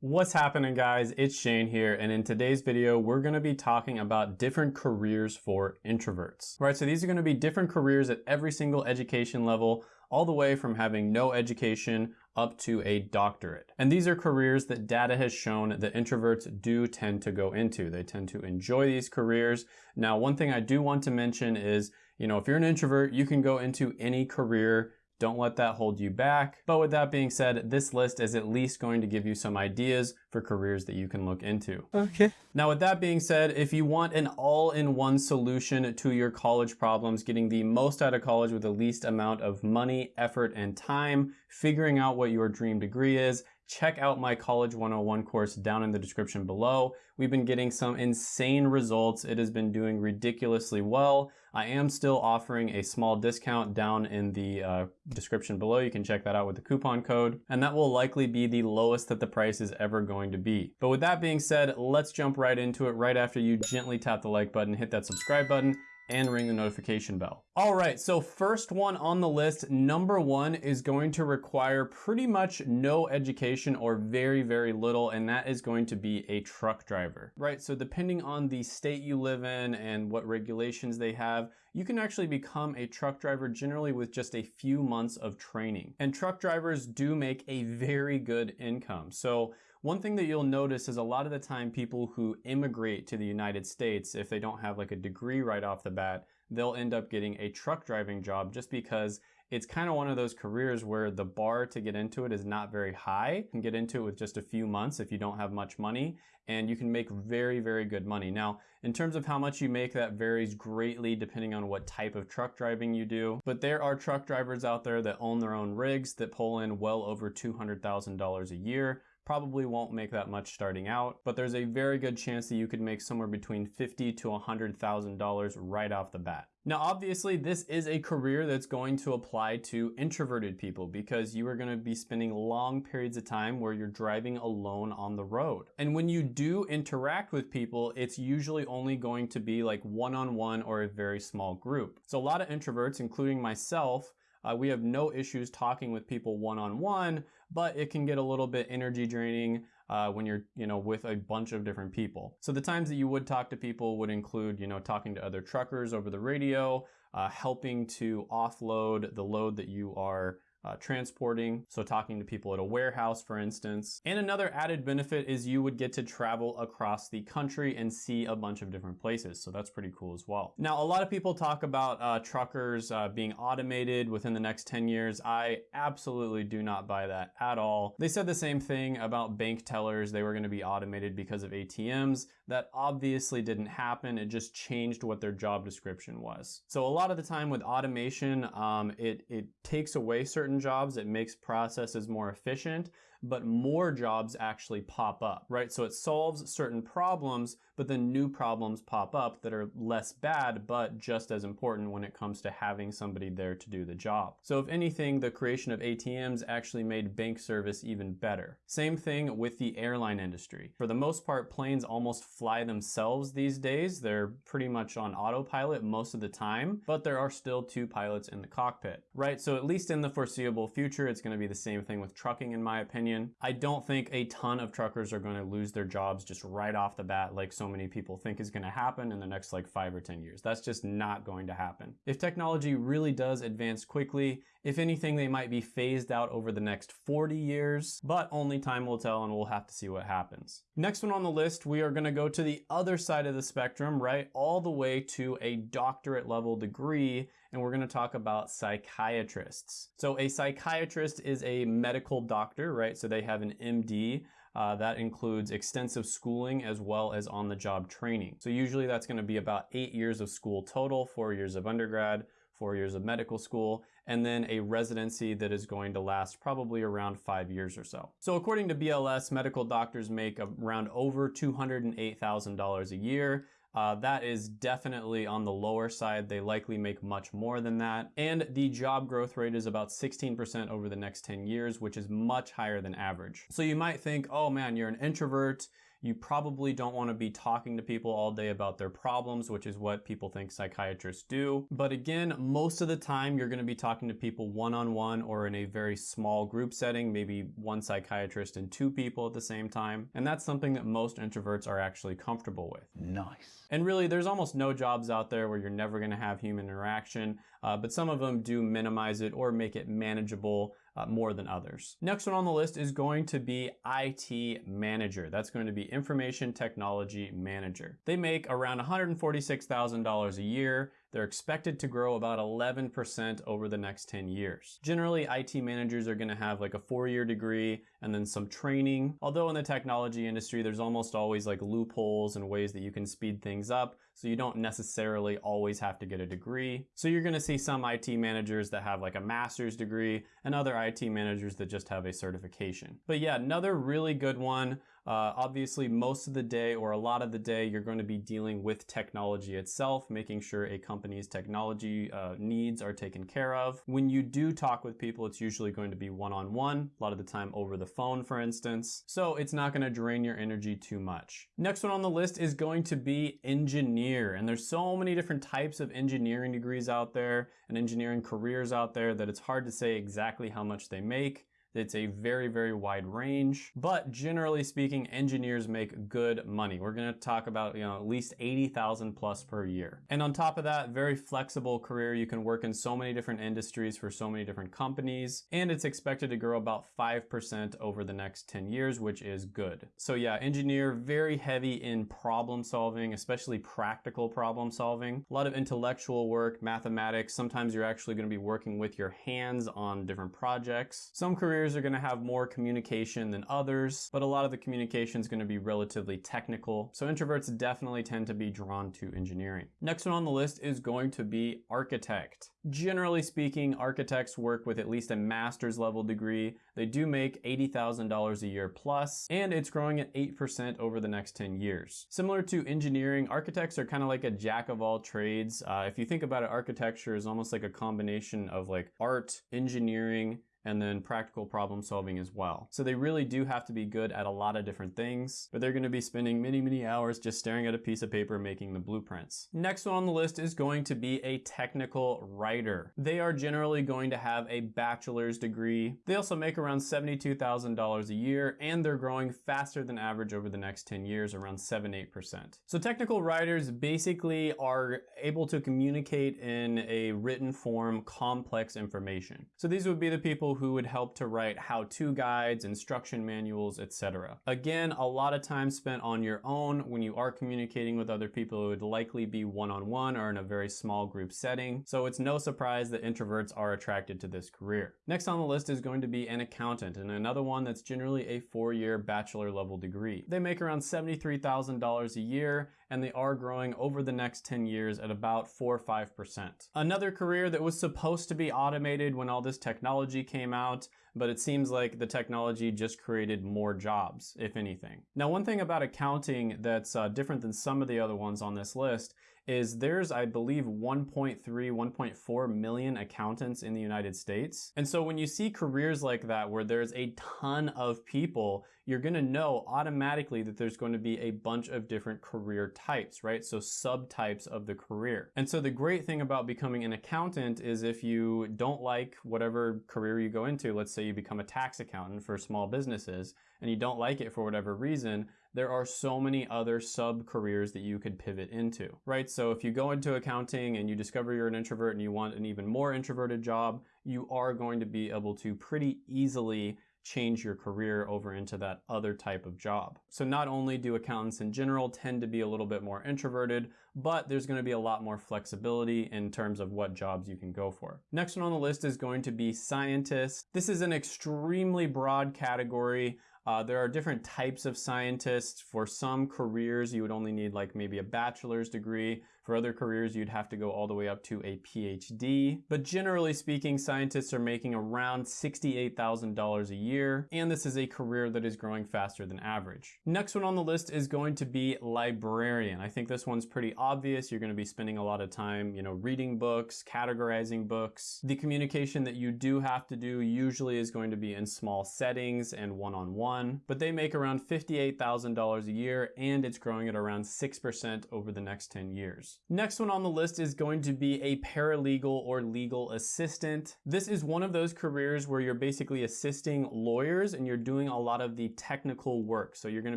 What's happening guys? It's Shane here and in today's video we're going to be talking about different careers for introverts. Right, so these are going to be different careers at every single education level all the way from having no education up to a doctorate. And these are careers that data has shown that introverts do tend to go into. They tend to enjoy these careers. Now, one thing I do want to mention is, you know, if you're an introvert, you can go into any career don't let that hold you back. But with that being said, this list is at least going to give you some ideas for careers that you can look into. Okay. Now with that being said, if you want an all-in-one solution to your college problems, getting the most out of college with the least amount of money, effort, and time, figuring out what your dream degree is, check out my College 101 course down in the description below. We've been getting some insane results. It has been doing ridiculously well. I am still offering a small discount down in the uh, description below. You can check that out with the coupon code. And that will likely be the lowest that the price is ever going to be. But with that being said, let's jump right into it right after you gently tap the like button, hit that subscribe button, and ring the notification bell. All right, so first one on the list, number one is going to require pretty much no education or very, very little, and that is going to be a truck driver, right? So depending on the state you live in and what regulations they have, you can actually become a truck driver generally with just a few months of training. And truck drivers do make a very good income. So one thing that you'll notice is a lot of the time people who immigrate to the United States, if they don't have like a degree right off the bat, they'll end up getting a truck driving job just because it's kind of one of those careers where the bar to get into it is not very high. You can get into it with just a few months if you don't have much money and you can make very, very good money. Now, in terms of how much you make, that varies greatly depending on what type of truck driving you do. But there are truck drivers out there that own their own rigs that pull in well over $200,000 a year probably won't make that much starting out, but there's a very good chance that you could make somewhere between fifty to $100,000 right off the bat. Now, obviously, this is a career that's going to apply to introverted people because you are going to be spending long periods of time where you're driving alone on the road. And when you do interact with people, it's usually only going to be like one-on-one -on -one or a very small group. So a lot of introverts, including myself, uh, we have no issues talking with people one-on-one, but it can get a little bit energy draining uh, when you're, you know, with a bunch of different people. So the times that you would talk to people would include, you know, talking to other truckers over the radio, uh, helping to offload the load that you are uh, transporting, so talking to people at a warehouse, for instance. And another added benefit is you would get to travel across the country and see a bunch of different places, so that's pretty cool as well. Now, a lot of people talk about uh, truckers uh, being automated within the next 10 years. I absolutely do not buy that at all. They said the same thing about bank tellers. They were gonna be automated because of ATMs. That obviously didn't happen. It just changed what their job description was. So a lot of the time with automation, um, it, it takes away certain jobs, it makes processes more efficient, but more jobs actually pop up, right? So it solves certain problems, but then new problems pop up that are less bad, but just as important when it comes to having somebody there to do the job. So if anything, the creation of ATMs actually made bank service even better. Same thing with the airline industry. For the most part, planes almost fly themselves these days. They're pretty much on autopilot most of the time, but there are still two pilots in the cockpit, right? So at least in the foreseeable future, it's gonna be the same thing with trucking in my opinion opinion. I don't think a ton of truckers are going to lose their jobs just right off the bat like so many people think is going to happen in the next like five or 10 years. That's just not going to happen. If technology really does advance quickly, if anything, they might be phased out over the next 40 years, but only time will tell and we'll have to see what happens. Next one on the list, we are gonna go to the other side of the spectrum, right? All the way to a doctorate level degree, and we're gonna talk about psychiatrists. So a psychiatrist is a medical doctor, right? So they have an MD, uh, that includes extensive schooling as well as on-the-job training. So usually that's gonna be about eight years of school total, four years of undergrad, four years of medical school, and then a residency that is going to last probably around five years or so. So according to BLS, medical doctors make around over $208,000 a year. Uh, that is definitely on the lower side. They likely make much more than that. And the job growth rate is about 16% over the next 10 years, which is much higher than average. So you might think, oh man, you're an introvert, You probably don't want to be talking to people all day about their problems, which is what people think psychiatrists do. But again, most of the time you're going to be talking to people one-on-one or in a very small group setting, maybe one psychiatrist and two people at the same time. And that's something that most introverts are actually comfortable with. Nice. And really, there's almost no jobs out there where you're never going to have human interaction, uh, but some of them do minimize it or make it manageable uh, more than others. Next one on the list is going to be IT manager. That's going to be information technology manager. They make around $146,000 a year. They're expected to grow about 11% over the next 10 years. Generally, IT managers are going to have like a four-year degree and then some training. Although in the technology industry, there's almost always like loopholes and ways that you can speed things up. So you don't necessarily always have to get a degree. So you're going to see some IT managers that have like a master's degree and other IT managers that just have a certification. But yeah, another really good one. Uh, obviously, most of the day or a lot of the day, you're going to be dealing with technology itself, making sure a company's technology uh, needs are taken care of. When you do talk with people, it's usually going to be one-on-one, a lot of the time over the phone, for instance. So it's not going to drain your energy too much. Next one on the list is going to be engineer. And there's so many different types of engineering degrees out there and engineering careers out there that it's hard to say exactly how much they make. It's a very, very wide range, but generally speaking, engineers make good money. We're gonna talk about, you know, at least 80,000 plus per year. And on top of that, very flexible career. You can work in so many different industries for so many different companies, and it's expected to grow about 5% over the next 10 years, which is good. So yeah, engineer, very heavy in problem solving, especially practical problem solving. A lot of intellectual work, mathematics. Sometimes you're actually gonna be working with your hands on different projects. Some careers are going to have more communication than others, but a lot of the communication is going to be relatively technical. So introverts definitely tend to be drawn to engineering. Next one on the list is going to be architect. Generally speaking, architects work with at least a master's level degree. They do make $80,000 a year plus, and it's growing at 8% over the next 10 years. Similar to engineering, architects are kind of like a jack of all trades. Uh, if you think about it, architecture is almost like a combination of like art, engineering, and then practical problem solving as well. So they really do have to be good at a lot of different things, but they're gonna be spending many, many hours just staring at a piece of paper making the blueprints. Next one on the list is going to be a technical writer. They are generally going to have a bachelor's degree. They also make around $72,000 a year, and they're growing faster than average over the next 10 years, around 7-8%. So technical writers basically are able to communicate in a written form complex information. So these would be the people who would help to write how-to guides, instruction manuals, etc. Again, a lot of time spent on your own when you are communicating with other people. It would likely be one-on-one -on -one or in a very small group setting. So it's no surprise that introverts are attracted to this career. Next on the list is going to be an accountant and another one that's generally a four-year bachelor level degree. They make around $73,000 a year and they are growing over the next 10 years at about 4 or 5%. Another career that was supposed to be automated when all this technology came out, but it seems like the technology just created more jobs, if anything. Now, one thing about accounting that's uh, different than some of the other ones on this list is there's, I believe, 1.3, 1.4 million accountants in the United States. And so when you see careers like that where there's a ton of people, you're gonna know automatically that there's going to be a bunch of different career types, right? So subtypes of the career. And so the great thing about becoming an accountant is if you don't like whatever career you go into, let's say you become a tax accountant for small businesses, and you don't like it for whatever reason, there are so many other sub careers that you could pivot into, right? So if you go into accounting and you discover you're an introvert and you want an even more introverted job, you are going to be able to pretty easily change your career over into that other type of job. So not only do accountants in general tend to be a little bit more introverted, but there's going to be a lot more flexibility in terms of what jobs you can go for. Next one on the list is going to be scientists. This is an extremely broad category. Uh, there are different types of scientists. For some careers, you would only need like maybe a bachelor's degree. For other careers, you'd have to go all the way up to a PhD. But generally speaking, scientists are making around $68,000 a year, and this is a career that is growing faster than average. Next one on the list is going to be librarian. I think this one's pretty obvious. You're going to be spending a lot of time, you know, reading books, categorizing books. The communication that you do have to do usually is going to be in small settings and one-on-one, -on -one, but they make around $58,000 a year and it's growing at around 6% over the next 10 years. Next one on the list is going to be a paralegal or legal assistant. This is one of those careers where you're basically assisting lawyers and you're doing a lot of the technical work. So you're gonna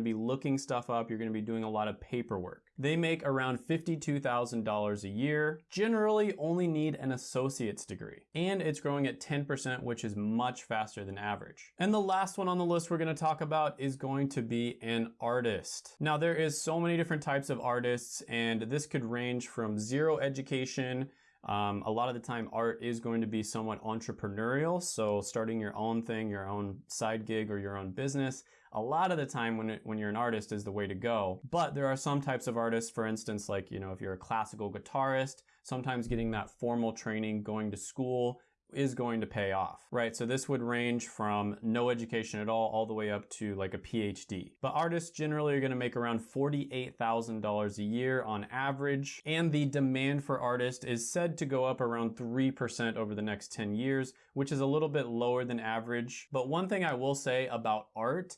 be looking stuff up, you're gonna be doing a lot of paperwork. They make around $52,000 a year, generally only need an associate's degree, and it's growing at 10%, which is much faster than average. And the last one on the list we're gonna talk about is going to be an artist. Now there is so many different types of artists, and this could range from zero education um, a lot of the time art is going to be somewhat entrepreneurial. So starting your own thing, your own side gig or your own business, a lot of the time when, it, when you're an artist is the way to go. But there are some types of artists, for instance, like, you know, if you're a classical guitarist, sometimes getting that formal training, going to school, is going to pay off, right? So this would range from no education at all, all the way up to like a PhD. But artists generally are gonna make around $48,000 a year on average, and the demand for artists is said to go up around 3% over the next 10 years, which is a little bit lower than average. But one thing I will say about art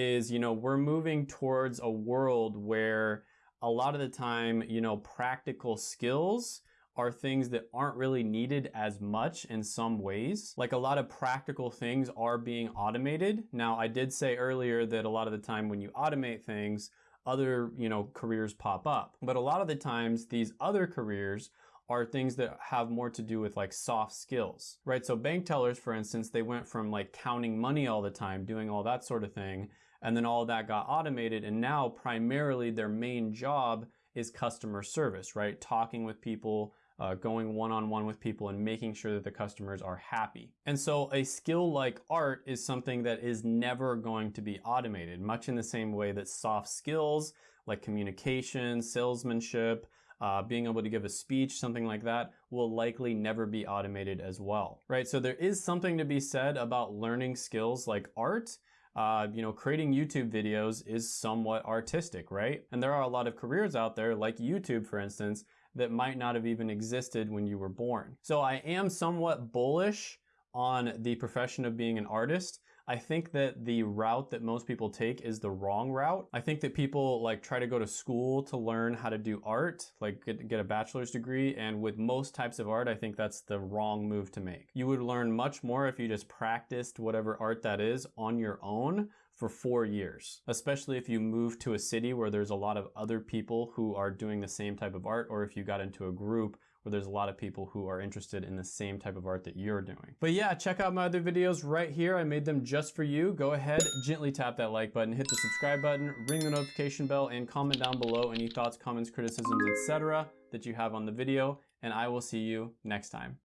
is, you know, we're moving towards a world where a lot of the time, you know, practical skills are things that aren't really needed as much in some ways. Like a lot of practical things are being automated. Now, I did say earlier that a lot of the time when you automate things, other, you know, careers pop up. But a lot of the times these other careers are things that have more to do with like soft skills, right? So bank tellers, for instance, they went from like counting money all the time, doing all that sort of thing, and then all that got automated, and now primarily their main job is customer service, right? Talking with people, uh, going one-on-one -on -one with people and making sure that the customers are happy. And so a skill like art is something that is never going to be automated, much in the same way that soft skills like communication, salesmanship, uh, being able to give a speech, something like that, will likely never be automated as well, right? So there is something to be said about learning skills like art, uh, you know, creating YouTube videos is somewhat artistic, right? And there are a lot of careers out there, like YouTube, for instance, that might not have even existed when you were born. So I am somewhat bullish on the profession of being an artist. I think that the route that most people take is the wrong route. I think that people like try to go to school to learn how to do art, like get, get, a bachelor's degree. And with most types of art, I think that's the wrong move to make. You would learn much more if you just practiced whatever art that is on your own for four years, especially if you move to a city where there's a lot of other people who are doing the same type of art, or if you got into a group where there's a lot of people who are interested in the same type of art that you're doing. But yeah, check out my other videos right here. I made them just for you. Go ahead, gently tap that like button, hit the subscribe button, ring the notification bell, and comment down below any thoughts, comments, criticisms, etc. that you have on the video, and I will see you next time.